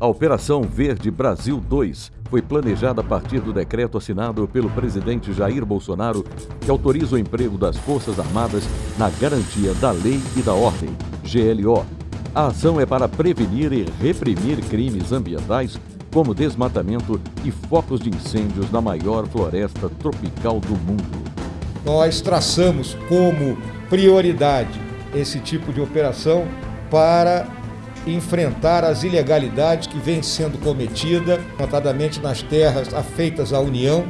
A Operação Verde Brasil 2 foi planejada a partir do decreto assinado pelo presidente Jair Bolsonaro, que autoriza o emprego das Forças Armadas na garantia da lei e da ordem, GLO. A ação é para prevenir e reprimir crimes ambientais, como desmatamento e focos de incêndios na maior floresta tropical do mundo. Nós traçamos como prioridade esse tipo de operação para enfrentar as ilegalidades que vêm sendo cometidas, notadamente nas terras afeitas à União,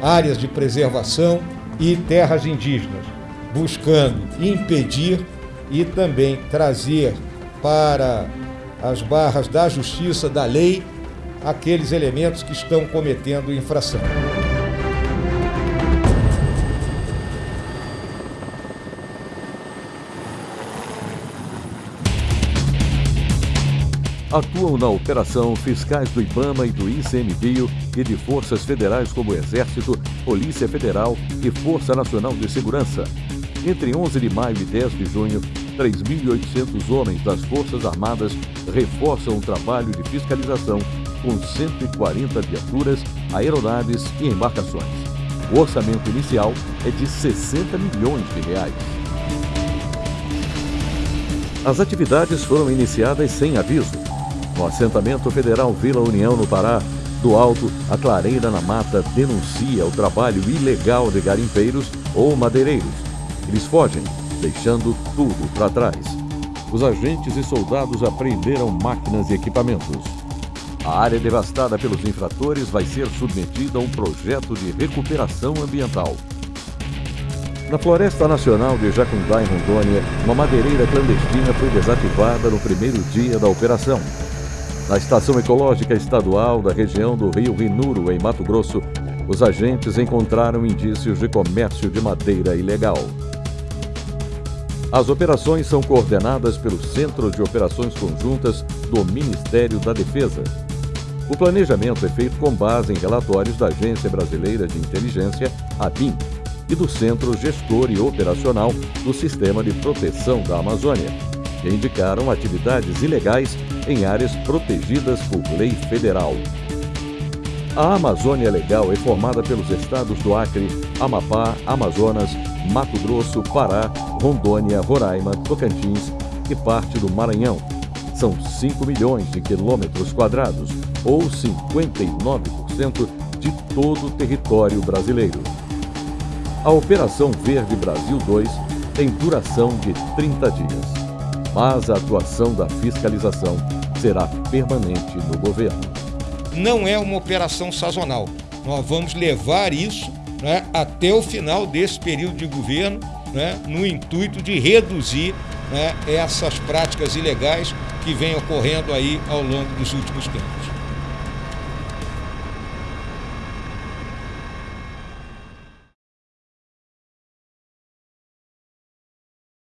áreas de preservação e terras indígenas, buscando impedir e também trazer para as barras da justiça, da lei, aqueles elementos que estão cometendo infração. Atuam na operação fiscais do IBAMA e do ICMBio e de forças federais como Exército, Polícia Federal e Força Nacional de Segurança. Entre 11 de maio e 10 de junho, 3.800 homens das Forças Armadas reforçam o trabalho de fiscalização com 140 viaturas, aeronaves e embarcações. O orçamento inicial é de 60 milhões de reais. As atividades foram iniciadas sem aviso no assentamento federal Vila União, no Pará, do alto, a clareira na mata denuncia o trabalho ilegal de garimpeiros ou madeireiros. Eles fogem, deixando tudo para trás. Os agentes e soldados apreenderam máquinas e equipamentos. A área devastada pelos infratores vai ser submetida a um projeto de recuperação ambiental. Na Floresta Nacional de Jacundá, em Rondônia, uma madeireira clandestina foi desativada no primeiro dia da operação. Na Estação Ecológica Estadual da região do Rio Rinuro, em Mato Grosso, os agentes encontraram indícios de comércio de madeira ilegal. As operações são coordenadas pelo Centro de Operações Conjuntas do Ministério da Defesa. O planejamento é feito com base em relatórios da Agência Brasileira de Inteligência, ABIN, e do Centro Gestor e Operacional do Sistema de Proteção da Amazônia, que indicaram atividades ilegais em áreas protegidas por lei federal. A Amazônia Legal é formada pelos estados do Acre, Amapá, Amazonas, Mato Grosso, Pará, Rondônia, Roraima, Tocantins e parte do Maranhão. São 5 milhões de quilômetros quadrados, ou 59% de todo o território brasileiro. A Operação Verde Brasil 2 tem duração de 30 dias mas a atuação da fiscalização será permanente no governo. Não é uma operação sazonal. Nós vamos levar isso né, até o final desse período de governo, né, no intuito de reduzir né, essas práticas ilegais que vêm ocorrendo aí ao longo dos últimos tempos.